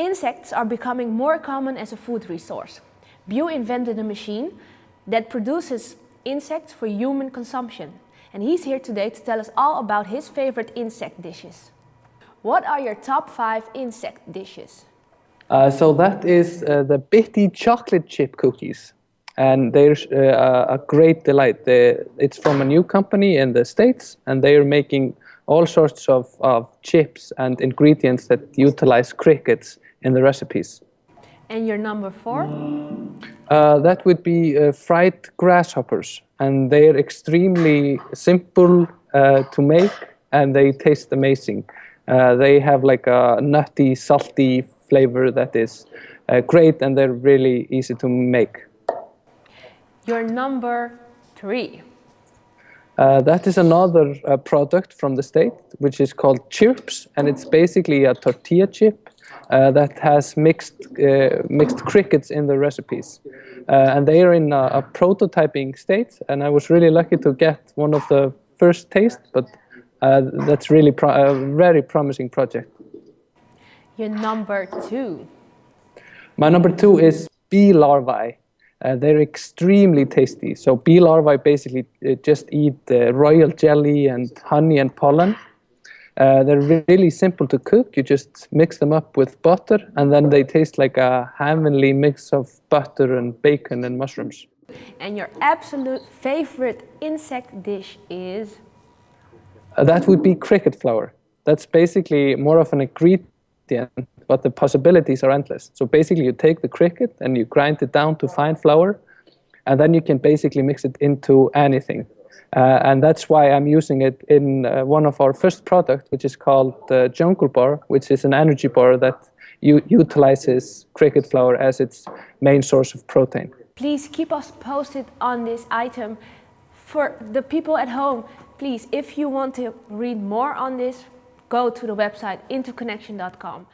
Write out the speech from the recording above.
Insects are becoming more common as a food resource. Bew invented a machine that produces insects for human consumption. And he's here today to tell us all about his favorite insect dishes. What are your top five insect dishes? Uh, so that is uh, the Bitty chocolate chip cookies. And they're uh, a great delight. They, it's from a new company in the States, and they're making all sorts of, of chips and ingredients that utilize crickets in the recipes. And your number four? Uh, that would be uh, fried grasshoppers. And they're extremely simple uh, to make and they taste amazing. Uh, they have like a nutty, salty flavor that is uh, great and they're really easy to make. Your number three? Uh, that is another uh, product from the state, which is called Chirps, and it's basically a tortilla chip uh, that has mixed uh, mixed crickets in the recipes, uh, and they are in a, a, prototyping state. And I was really lucky to get one of the first taste, but uh, that's really pro a very promising project. Your number two. My number two is bee larvae. Uh, they're extremely tasty. So bee larvae basically uh, just eat uh, royal jelly and honey and pollen. Uh, they're really simple to cook. You just mix them up with butter and then they taste like a heavenly mix of butter and bacon and mushrooms. And your absolute favorite insect dish is? Uh, that would be cricket flour. That's basically more of an ingredient but the possibilities are endless. So basically you take the cricket and you grind it down to fine flour, and then you can basically mix it into anything. Uh, and that's why I'm using it in uh, one of our first products, which is called the Jungle Bar, which is an energy bar that utilizes cricket flour as its main source of protein. Please keep us posted on this item. For the people at home, please, if you want to read more on this, go to the website intoconnection.com.